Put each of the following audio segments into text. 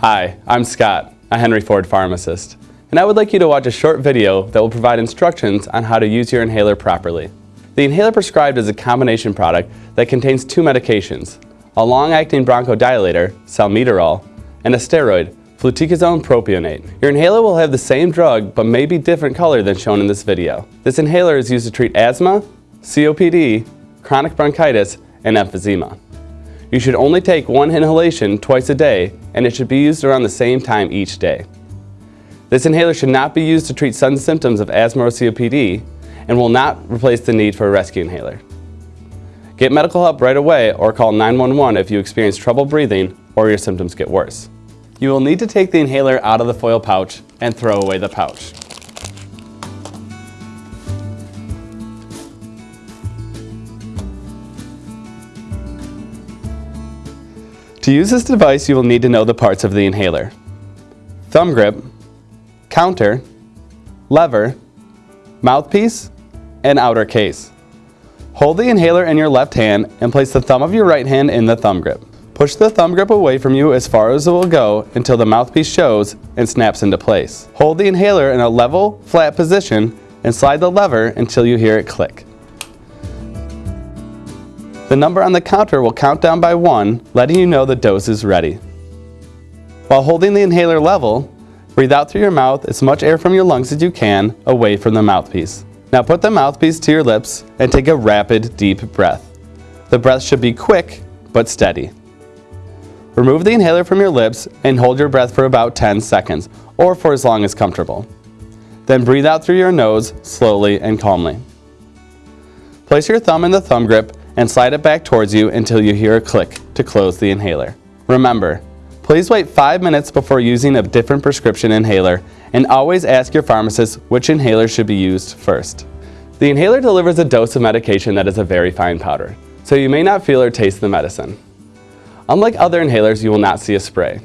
Hi, I'm Scott, a Henry Ford pharmacist, and I would like you to watch a short video that will provide instructions on how to use your inhaler properly. The inhaler prescribed is a combination product that contains two medications, a long-acting bronchodilator, salmeterol, and a steroid, fluticasone propionate. Your inhaler will have the same drug but may be different color than shown in this video. This inhaler is used to treat asthma, COPD, chronic bronchitis, and emphysema. You should only take one inhalation twice a day and it should be used around the same time each day. This inhaler should not be used to treat sudden symptoms of asthma or COPD and will not replace the need for a rescue inhaler. Get medical help right away or call 911 if you experience trouble breathing or your symptoms get worse. You will need to take the inhaler out of the foil pouch and throw away the pouch. To use this device, you will need to know the parts of the inhaler. Thumb grip, counter, lever, mouthpiece, and outer case. Hold the inhaler in your left hand and place the thumb of your right hand in the thumb grip. Push the thumb grip away from you as far as it will go until the mouthpiece shows and snaps into place. Hold the inhaler in a level, flat position and slide the lever until you hear it click. The number on the counter will count down by one, letting you know the dose is ready. While holding the inhaler level, breathe out through your mouth as much air from your lungs as you can away from the mouthpiece. Now put the mouthpiece to your lips and take a rapid, deep breath. The breath should be quick, but steady. Remove the inhaler from your lips and hold your breath for about 10 seconds, or for as long as comfortable. Then breathe out through your nose, slowly and calmly. Place your thumb in the thumb grip and slide it back towards you until you hear a click to close the inhaler. Remember, please wait 5 minutes before using a different prescription inhaler and always ask your pharmacist which inhaler should be used first. The inhaler delivers a dose of medication that is a very fine powder, so you may not feel or taste the medicine. Unlike other inhalers, you will not see a spray.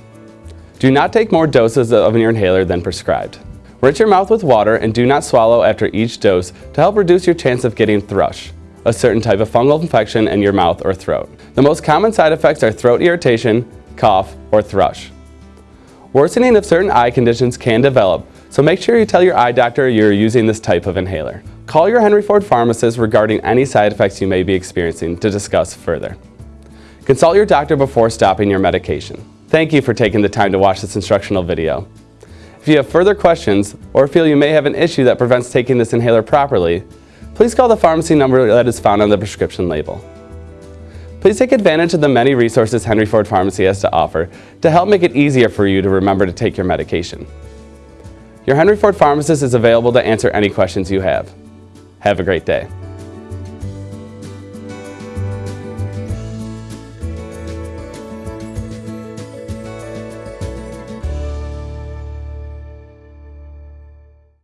Do not take more doses of your inhaler than prescribed. Rinse your mouth with water and do not swallow after each dose to help reduce your chance of getting thrush, a certain type of fungal infection in your mouth or throat. The most common side effects are throat irritation, cough, or thrush. Worsening of certain eye conditions can develop, so make sure you tell your eye doctor you're using this type of inhaler. Call your Henry Ford pharmacist regarding any side effects you may be experiencing to discuss further. Consult your doctor before stopping your medication. Thank you for taking the time to watch this instructional video. If you have further questions or feel you may have an issue that prevents taking this inhaler properly, please call the pharmacy number that is found on the prescription label. Please take advantage of the many resources Henry Ford Pharmacy has to offer to help make it easier for you to remember to take your medication. Your Henry Ford Pharmacist is available to answer any questions you have. Have a great day.